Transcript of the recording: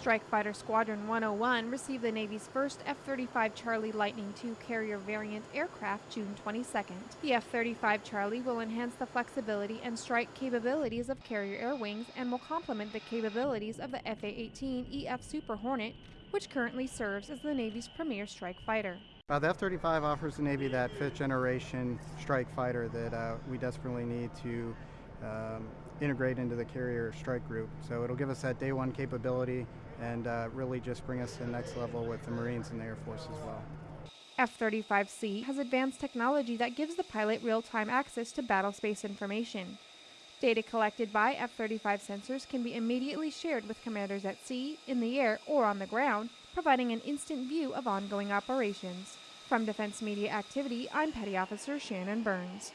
Strike Fighter Squadron 101 received the Navy's first F 35 Charlie Lightning II carrier variant aircraft June 22nd. The F 35 Charlie will enhance the flexibility and strike capabilities of carrier air wings and will complement the capabilities of the FA 18 EF Super Hornet, which currently serves as the Navy's premier strike fighter. Uh, the F-35 offers the Navy that fifth generation strike fighter that uh, we desperately need to um, integrate into the carrier strike group. So it'll give us that day one capability and uh, really just bring us to the next level with the Marines and the Air Force as well. F 35C has advanced technology that gives the pilot real time access to battlespace information. Data collected by F 35 sensors can be immediately shared with commanders at sea, in the air, or on the ground, providing an instant view of ongoing operations. From Defense Media Activity, I'm Petty Officer Shannon Burns.